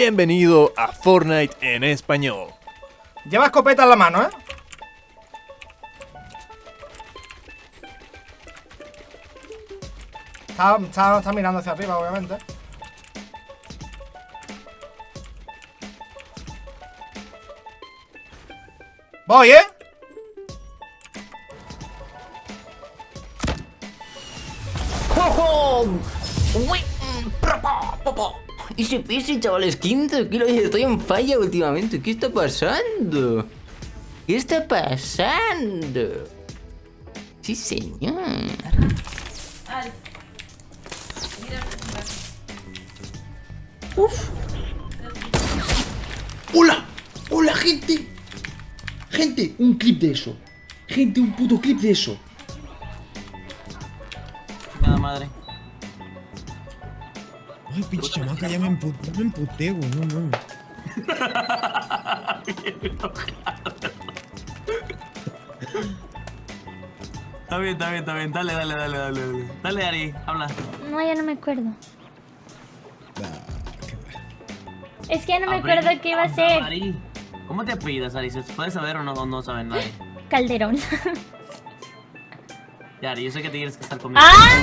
Bienvenido a Fortnite en español. Lleva escopeta en la mano, ¿eh? Está, está, está mirando hacia arriba, obviamente. Voy, ¿eh? Easy peasy, chavales, quinto kilo y estoy en falla últimamente. ¿Qué está pasando? ¿Qué está pasando? Sí, señor. Uf. ¡Hola! ¡Hola, gente! Gente, un clip de eso. Gente, un puto clip de eso. Chamaca, ya me emputé, me emputé, güey, no mames. Está bien, está bien, está bien. Dale, dale, dale, dale. Dale, dale Ari, habla. No, ya no me acuerdo. Ah, qué. Es que ya no me acuerdo qué iba a ser. Ari. ¿Cómo te apellidas, Ari? ¿Se puede saber o no, o no saben nadie? Calderón. Ya, Ari, yo sé que te tienes que estar conmigo. ¡Ah!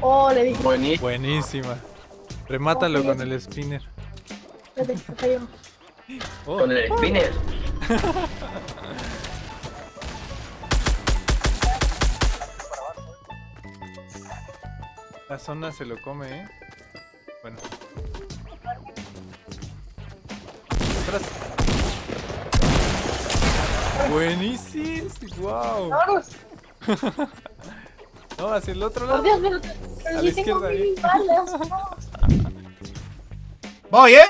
Oh, le dije. Buenísima. Remátalo con el spinner. Espérate, acá yo. Oh, Con el spinner. la zona se lo come, ¿eh? Bueno. Atrás. Buenísimo. Wow. No, hacia el otro lado. Dios, pero, pero A la tengo izquierda, mil balas. no. Voy, ¿eh?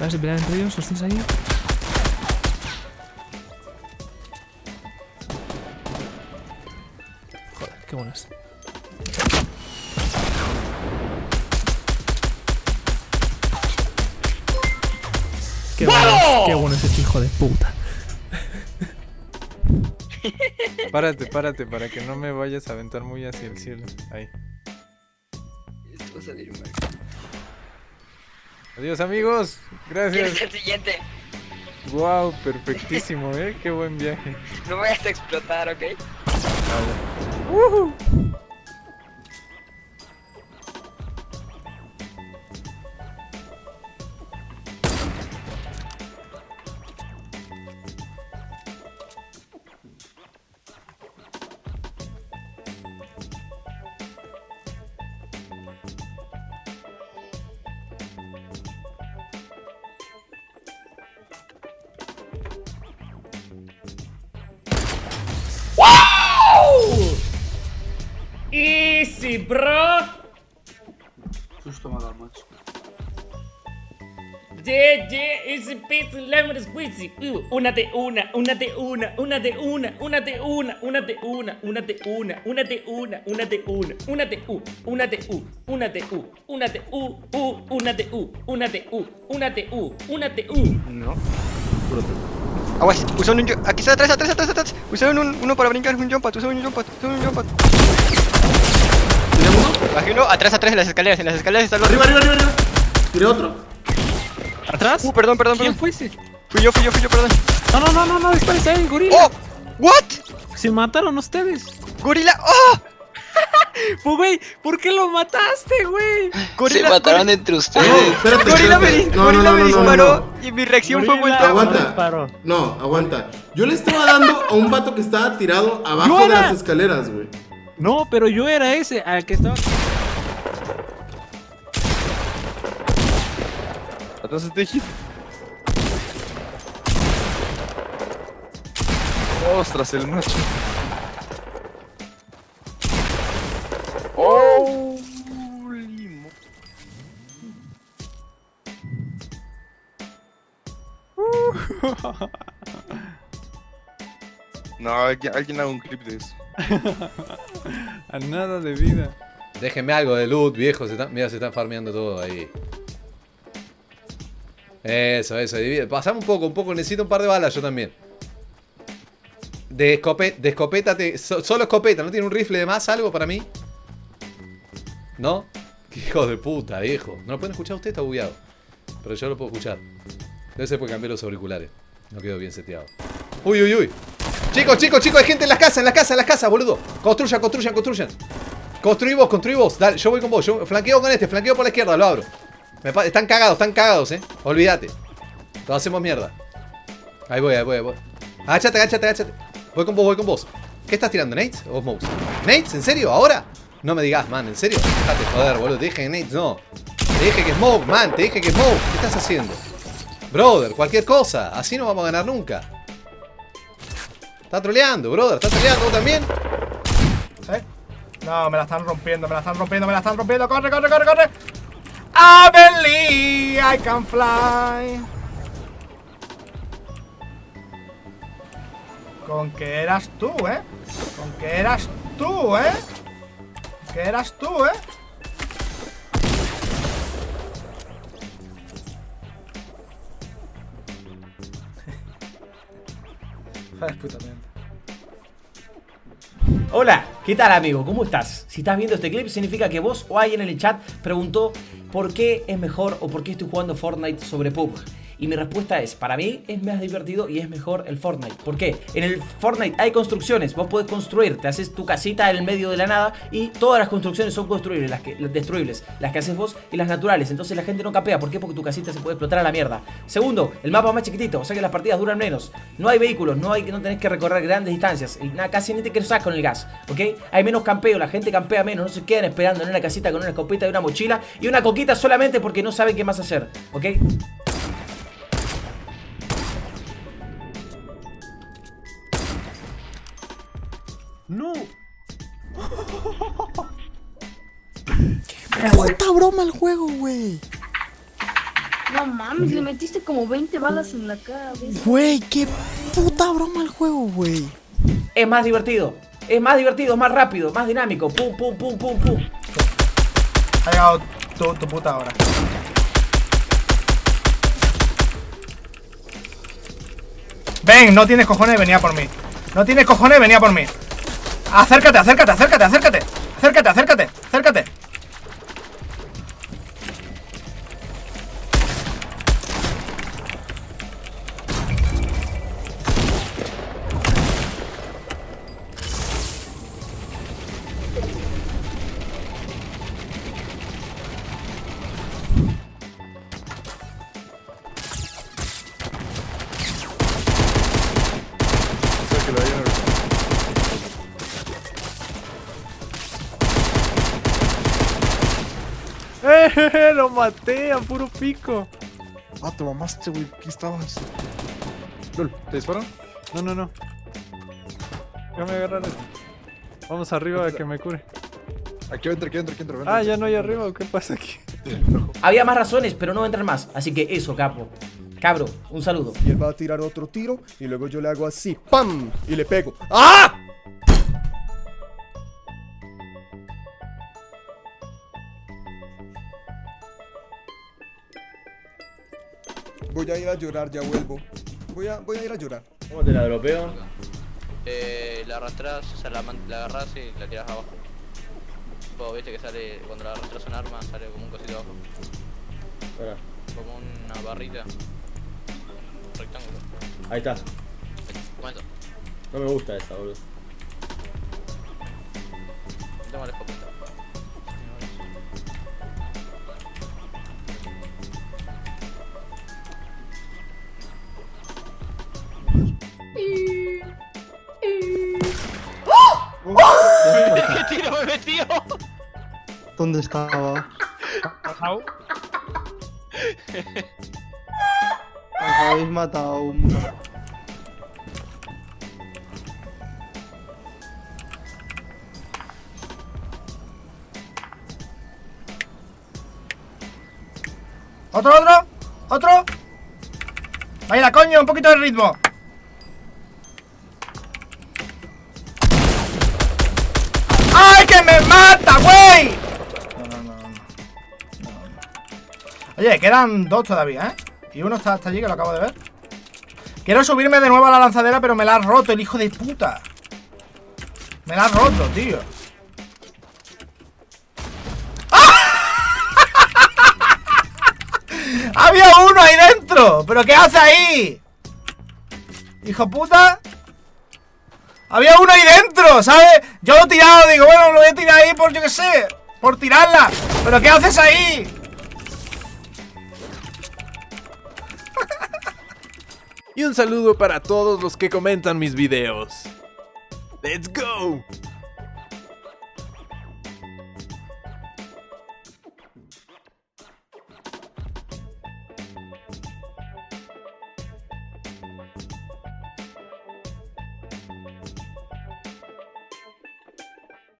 ¿Vas a pelear entre ellos? ¿Los tienes ahí? Joder, qué buenas. Qué bueno, qué bueno es este hijo de puta. Párate, párate, para que no me vayas a aventar muy hacia el cielo. Ahí. Esto va a salir mal. Adiós, amigos. Gracias. el siguiente? Wow, perfectísimo, ¿eh? Qué buen viaje. No me vayas a explotar, ¿ok? Easy, bro. Susto me ha dado, macho. Yeah, yeah, easy peasy, lemon squeezy. Uh, una de una, una de una, una de una, una de una, una de una, una de una, una de una, una de una, una de u, una de u, una de u, una de u, u, una de u, una de u, una de u, una de u. No. Aguas, usaron un jump. Aquí está atrás, atrás, atrás, atrás. Usaron un, uno para brincar, un jump pad, usaron un jump pad, usaron un jump pad. Atrás, atrás, en las escaleras, en las escaleras está el otro. Arriba, arriba, arriba, arriba. Tiré otro. ¿Atrás? Uh, perdón, perdón, ¿Quién perdón. fue ese? Fui yo, fui yo, fui yo, perdón. No, no, no, no, no, espérense ahí, gorila. ¡Oh! ¿What? Se mataron ustedes. ¡Gorila! ¡Oh! Pues, güey, ¿por qué lo mataste, güey? Gorila, Se mataron gorila- entre ustedes. No, espérate, Gorila me, espérate. No, gorila no, no, me disparó no. Y mi reacción fue muy. Aguanta. No, aguanta. Yo le estaba dando a un vato que estaba tirado abajo ¡Yo de las escaleras, güey. No, pero yo era ese al que estaba. Atrás de hit. Ostras, el macho. Oh, limo. No, alguien, alguien haga un clip de eso. A nada de vida. Déjenme algo de loot, viejo. Se están- mira, se están farmeando todo ahí. Eso, eso. divide- Pasame un poco, un poco. Necesito un par de balas yo también. De, escope- de escopeta, solo escopeta. ¿No tiene un rifle de más, algo para mí? ¿No? Qué hijo de puta, viejo. ¿No lo pueden escuchar usted? Está bugueado. Pero yo lo puedo escuchar. Debe ser porque cambié los auriculares. No quedó bien seteado. Uy, uy, uy. Chicos, chicos, chicos, hay gente en las casas, en las casas, en las casas, boludo. Construyan, construyan, construyan. Construí vos, construí vos. Dale, yo voy con vos. Yo flanqueo con este, flanqueo por la izquierda, lo abro. Están cagados, están cagados, eh. Olvídate. Todos hacemos mierda. Ahí voy, ahí voy, ahí voy. Agáchate, agáchate, agáchate. Voy con vos, voy con vos. ¿Qué estás tirando, Nate o Smokes? ¿Nates? ¿En serio? ¿Ahora? No me digas, man, ¿en serio? Déjate joder, boludo. Te dije que Nates no. Te dije que Smoke, man, te dije que Smoke. ¿Qué estás haciendo? Brother, cualquier cosa. Así no vamos a ganar nunca. Está troleando, brother. ¿Estás troleando también? No, me la están rompiendo, me la están rompiendo, me la están rompiendo. ¡Corre, corre, corre, corre! I believe I can fly. Con que eras tú, ¿eh? Con que eras tú, ¿eh? Que eras tú, ¿eh? Joder, puta. Hola, ¿qué tal amigo? ¿Cómo estás? Si estás viendo este clip significa que vos o alguien en el chat preguntó por qué es mejor o por qué estoy jugando Fortnite sobre PUBG. Y mi respuesta es, para mí es más divertido y es mejor el Fortnite. ¿Por qué? En el Fortnite hay construcciones, vos podés construir, te haces tu casita en el medio de la nada y todas las construcciones son construibles, las, que, destruibles, las que haces vos y las naturales. Entonces la gente no capea, ¿por qué? Porque tu casita se puede explotar a la mierda. Segundo, el mapa es más chiquitito, o sea que las partidas duran menos. No hay vehículos, no, hay, no tenés que recorrer grandes distancias, y nada, casi ni te cruzás con el gas, ¿ok? Hay menos campeo, la gente campea menos, no se quedan esperando en una casita con una escopeta y una mochila y una coquita solamente porque no saben qué más hacer, ¿ok? Puta broma el juego, güey. No mames, le metiste como 20 balas en la cabeza. Güey, qué puta broma el juego, güey. Es más divertido, es más divertido, más rápido, más dinámico, pum, pum, pum, pum, pum. Ha llegado tu, tu puta hora. Ven, no tienes cojones, venía por mí. No tienes cojones, venía por mí. Acércate, acércate, acércate. Acércate, acércate, acércate. Lo maté a puro pico. Ah, te mamaste, güey. Aquí estabas. Lol, ¿te disparan? No, no, no. Ya me agarraron. Vamos arriba a que me cure. Aquí entra, aquí entra, aquí entra. ven. Ah, ya no hay arriba. ¿o ¿Qué pasa aquí? Había más razones, pero no entran más, así que eso, capo. Cabro, un saludo. Y él va a tirar otro tiro y luego yo le hago así, ¡pam! Y le pego. ¡Ah! Voy a ir a llorar, ya vuelvo. Voy a, voy a ir a llorar. ¿Cómo te la dropeo? Eh, la arrastras, o sea, la, la agarras y la tiras abajo. Tipo, viste que sale, cuando la arrastras un arma, sale como un cosito abajo. Espera. Como una barrita. Un rectángulo. Ahí está. Eso. No me gusta esta, boludo. Toma la escopeta. ¿Dónde estaba? Pasado. Os habéis matado. ¿Otro, otro? ¿Otro? Vaya coño, un poquito de ritmo. ¡Ay, que me mata, güey! Oye, quedan dos todavía, ¿eh? Y uno está hasta allí, que lo acabo de ver. Quiero subirme de nuevo a la lanzadera, pero me la ha roto el hijo de puta. Me la ha roto, tío. ¡Había uno ahí dentro! ¿Pero qué hace ahí? Hijo puta Había uno ahí dentro, ¿sabes? Yo lo he tirado, digo, bueno, lo voy a tirar ahí por, yo qué sé Por tirarla ¿Pero qué haces ahí? Y un saludo para todos los que comentan mis videos. ¡Let's go!